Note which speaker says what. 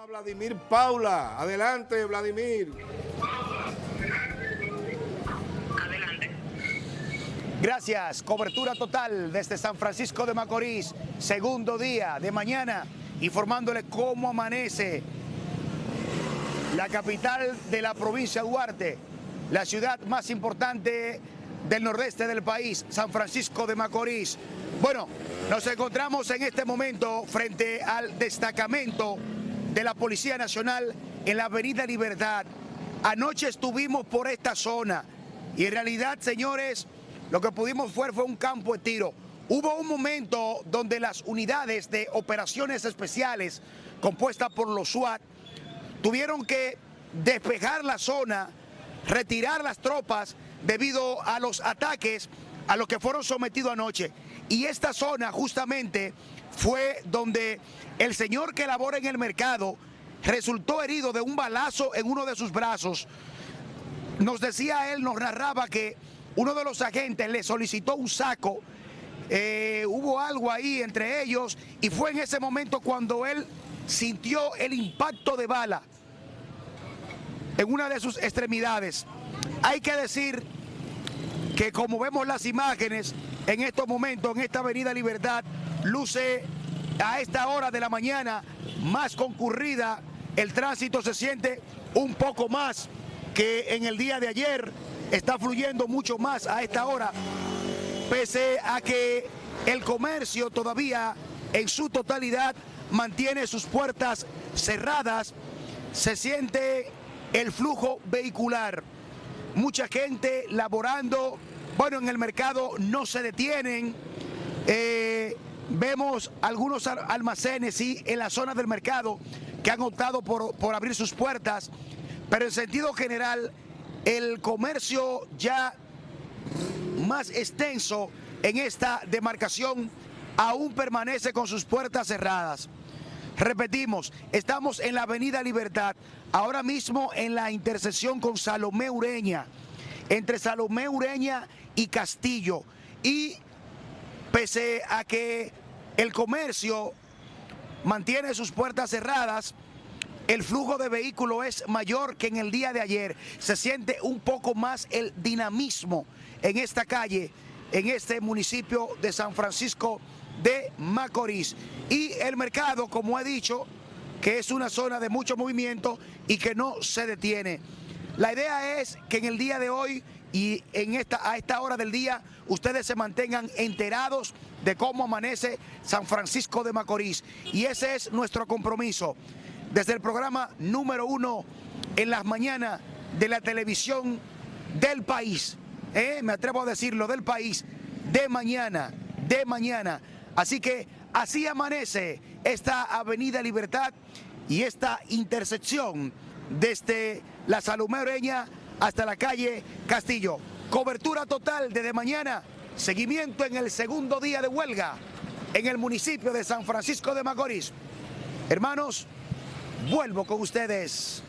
Speaker 1: a Vladimir Paula. Adelante, Vladimir.
Speaker 2: Adelante.
Speaker 3: Gracias. Cobertura total desde San Francisco de Macorís. Segundo día de mañana, informándole cómo amanece la capital de la provincia de Duarte, la ciudad más importante del nordeste del país, San Francisco de Macorís. Bueno, nos encontramos en este momento frente al destacamento de la Policía Nacional en la Avenida Libertad. Anoche estuvimos por esta zona y en realidad, señores, lo que pudimos ver fue un campo de tiro. Hubo un momento donde las unidades de operaciones especiales compuestas por los SWAT tuvieron que despejar la zona, retirar las tropas debido a los ataques a los que fueron sometidos anoche. Y esta zona justamente fue donde el señor que labora en el mercado resultó herido de un balazo en uno de sus brazos. Nos decía él, nos narraba que uno de los agentes le solicitó un saco, eh, hubo algo ahí entre ellos y fue en ese momento cuando él sintió el impacto de bala en una de sus extremidades. Hay que decir que como vemos las imágenes en estos momentos, en esta avenida Libertad, luce a esta hora de la mañana más concurrida, el tránsito se siente un poco más que en el día de ayer, está fluyendo mucho más a esta hora, pese a que el comercio todavía en su totalidad mantiene sus puertas cerradas, se siente el flujo vehicular. Mucha gente laborando, bueno, en el mercado no se detienen. Eh, vemos algunos almacenes, sí, en la zona del mercado que han optado por, por abrir sus puertas, pero en sentido general, el comercio ya más extenso en esta demarcación aún permanece con sus puertas cerradas. Repetimos, estamos en la Avenida Libertad, ahora mismo en la intersección con Salomé Ureña, entre Salomé Ureña y Castillo. Y pese a que el comercio mantiene sus puertas cerradas, el flujo de vehículos es mayor que en el día de ayer. Se siente un poco más el dinamismo en esta calle, en este municipio de San Francisco de Macorís. Y el mercado, como he dicho, que es una zona de mucho movimiento y que no se detiene. La idea es que en el día de hoy y en esta, a esta hora del día ustedes se mantengan enterados de cómo amanece San Francisco de Macorís. Y ese es nuestro compromiso. Desde el programa número uno en las mañanas de la televisión del país, ¿eh? me atrevo a decirlo, del país, de mañana, de mañana. Así que así amanece esta Avenida Libertad y esta intersección desde la Salumereña hasta la calle Castillo. Cobertura total desde mañana, seguimiento en el segundo día de huelga en el municipio de San Francisco de Macorís. Hermanos, vuelvo con ustedes.